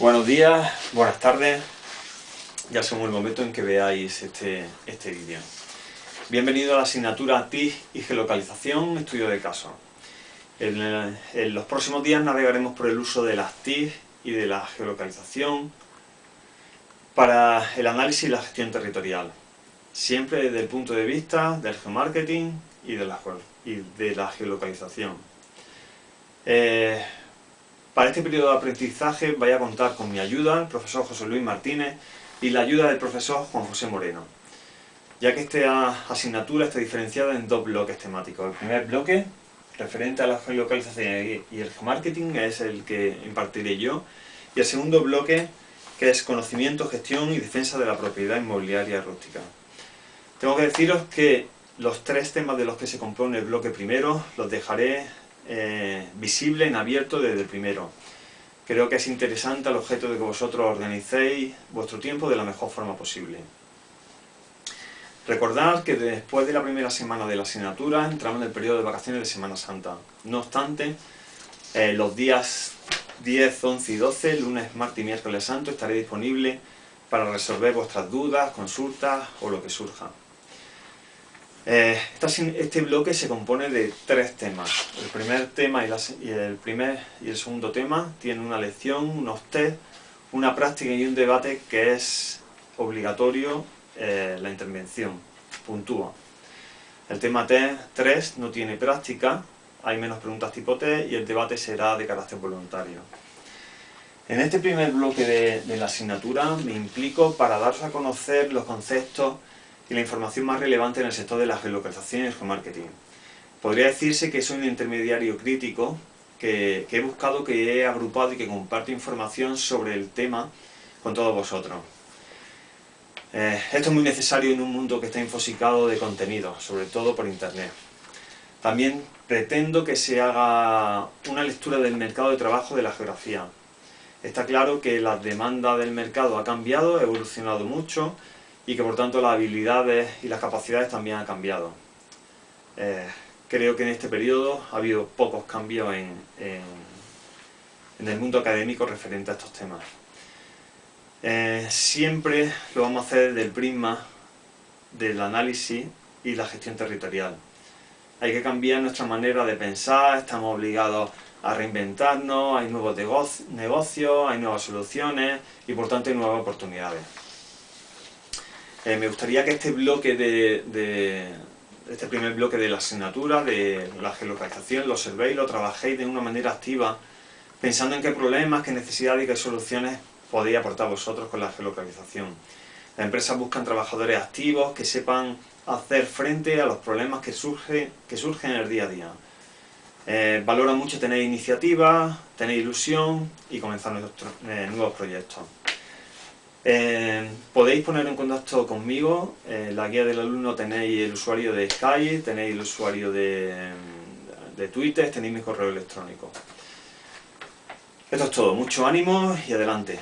Buenos días, buenas tardes, ya según el momento en que veáis este, este vídeo. Bienvenido a la asignatura TIC y Geolocalización, estudio de caso. En, en, los próximos días navegaremos por el uso de las TIC y de la geolocalización para el análisis y la gestión territorial, siempre desde el punto de vista del geomarketing y de la, y de la geolocalización. Eh, para este periodo de aprendizaje voy a contar con mi ayuda, el profesor José Luis Martínez, y la ayuda del profesor Juan José Moreno, ya que esta asignatura está diferenciada en dos bloques temáticos. El primer bloque, referente a la geolocalización y el geomarketing, es el que impartiré yo, y el segundo bloque, que es conocimiento, gestión y defensa de la propiedad inmobiliaria rústica. Tengo que deciros que los tres temas de los que se compone el bloque primero los dejaré eh, visible en abierto desde el primero. Creo que es interesante al objeto de que vosotros organicéis vuestro tiempo de la mejor forma posible. Recordad que después de la primera semana de la asignatura entramos en el periodo de vacaciones de Semana Santa. No obstante, eh, los días 10, 11 y 12, lunes, martes y miércoles santo, estaré disponible para resolver vuestras dudas, consultas o lo que surja. Eh, este bloque se compone de tres temas. El primer tema y, el primer y el segundo tema tienen una lección, unos test, una práctica y un debate que es obligatorio eh, la intervención, puntúa. El tema t 3 no tiene práctica, hay menos preguntas tipo T y el debate será de carácter voluntario. En este primer bloque de, de la asignatura me implico para daros a conocer los conceptos y la información más relevante en el sector de la geolocalización y el geomarketing. Podría decirse que soy un intermediario crítico que, he buscado, que he agrupado y que comparto información sobre el tema con todos vosotros. Eh, esto es muy necesario en un mundo que está infosicado de contenido, sobre todo por internet. También pretendo que se haga una lectura del mercado de trabajo de la geografía. Está claro que la demanda del mercado ha cambiado, ha evolucionado mucho, y que por tanto las habilidades y las capacidades también han cambiado. Eh, creo que en este periodo ha habido pocos cambios en, el mundo académico referente a estos temas. Eh, siempre lo vamos a hacer desde el prisma del análisis y la gestión territorial. Hay que cambiar nuestra manera de pensar, estamos obligados a reinventarnos, hay nuevos negocios, hay nuevas soluciones y por tanto hay nuevas oportunidades. Eh, me gustaría que este bloque de, este primer bloque de la asignatura, de la geolocalización, lo observéis, lo trabajéis de una manera activa, pensando en qué problemas, qué necesidades y qué soluciones podéis aportar vosotros con la geolocalización. Las empresas buscan trabajadores activos que sepan hacer frente a los problemas que, surge, que surgen en el día a día. Eh, valora mucho tener iniciativa, tener ilusión y comenzar eh, nuevos proyectos. Eh, podéis poner en contacto conmigo, en la guía del alumno tenéis el usuario de Skype, tenéis el usuario de, de Twitter, tenéis mi correo electrónico. Esto es todo, mucho ánimo y adelante.